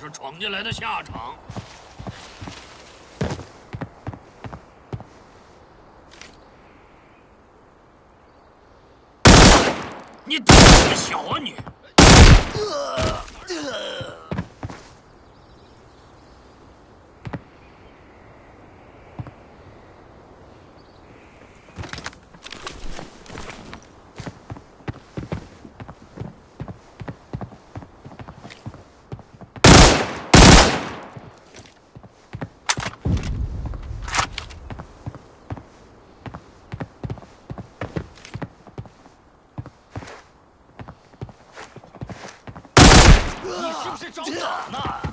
是闯进来的下场。你胆子小啊你！这不是找打呢？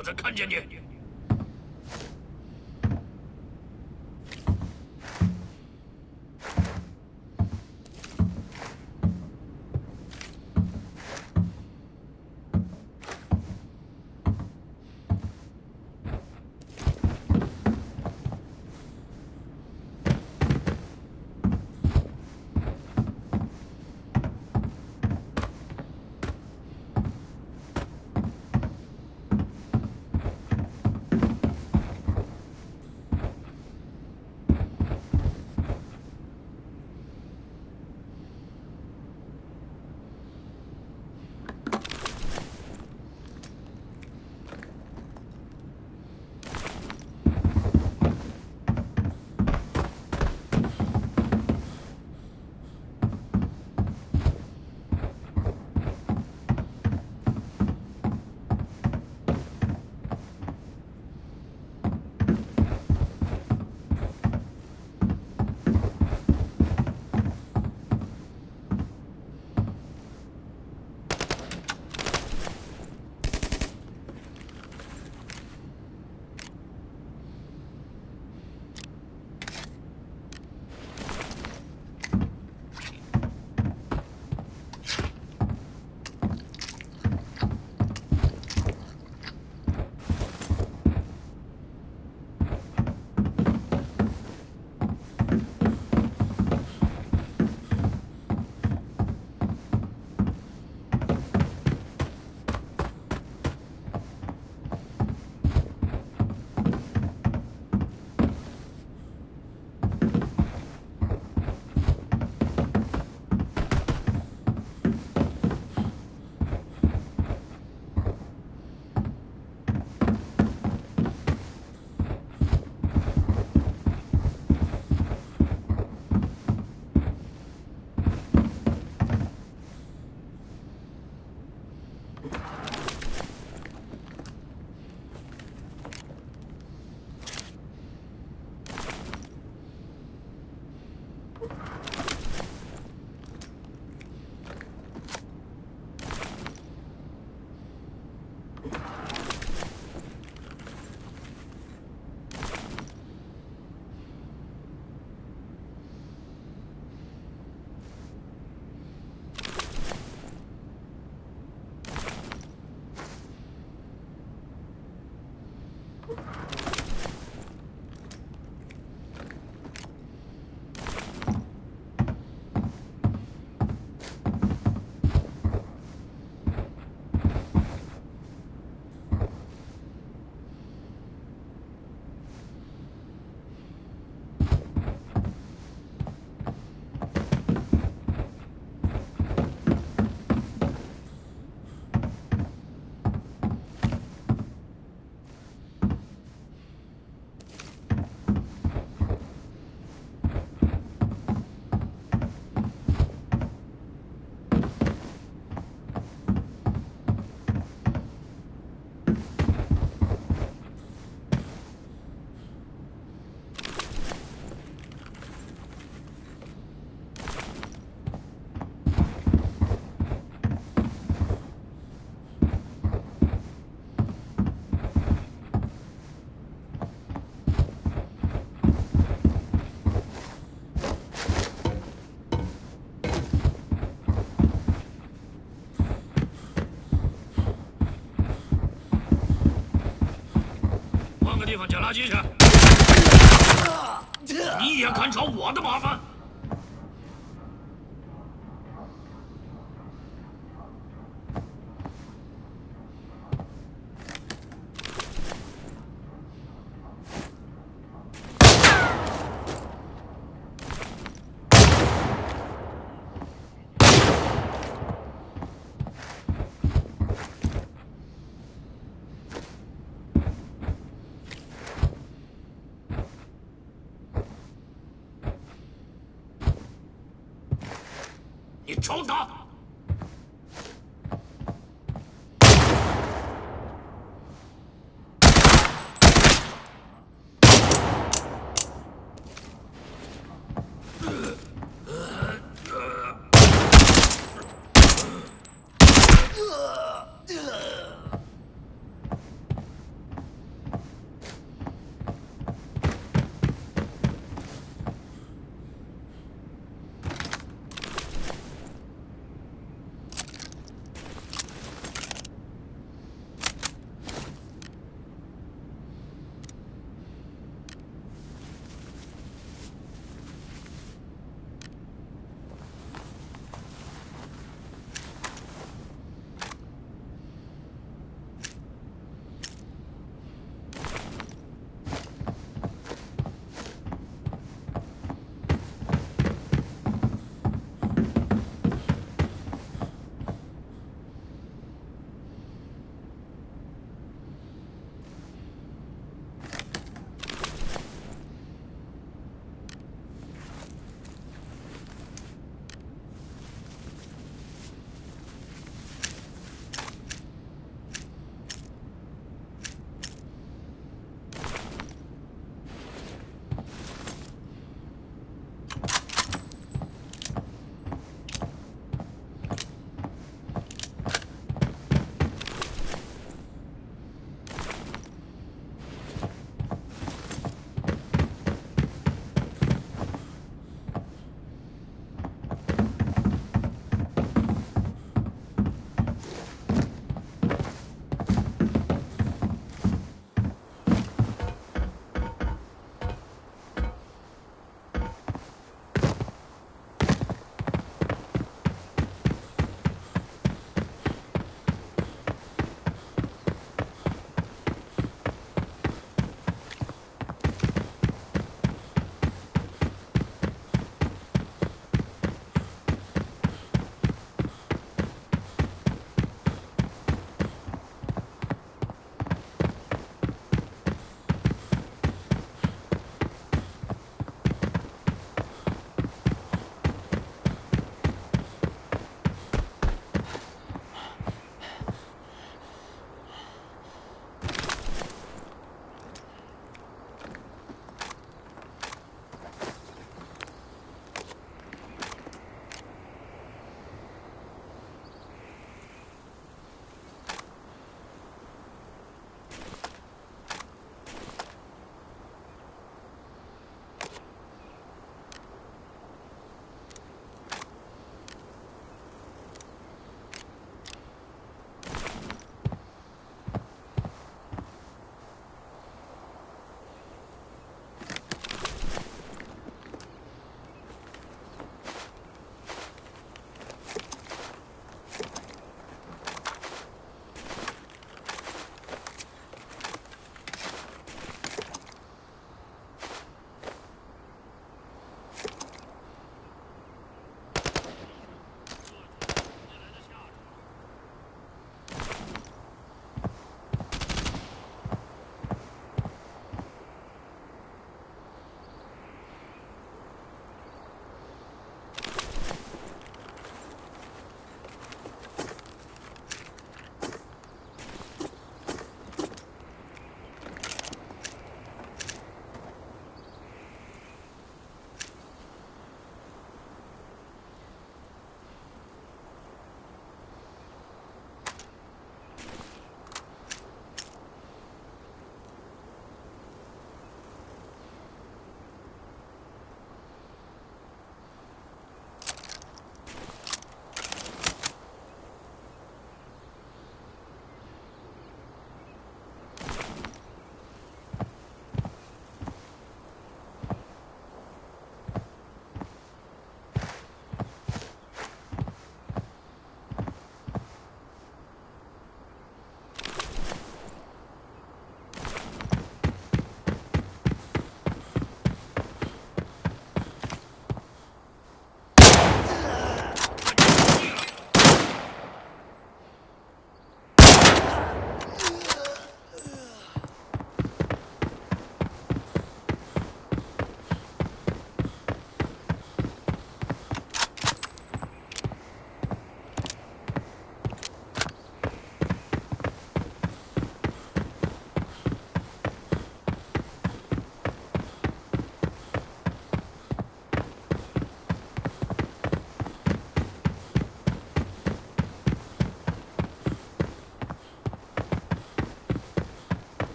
我再看见你。捡垃圾去。你也敢找我的麻烦？你瞅他！